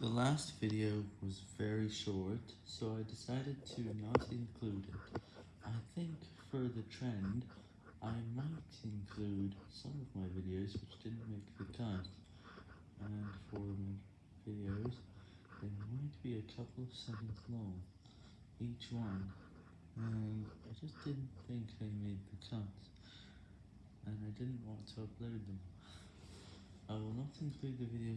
The last video was very short, so I decided to not include it. I think for the trend, I might include some of my videos which didn't make the cut, and for my videos, they might be a couple of seconds long, each one, and I just didn't think they made the cut, and I didn't want to upload them. I will not include the video.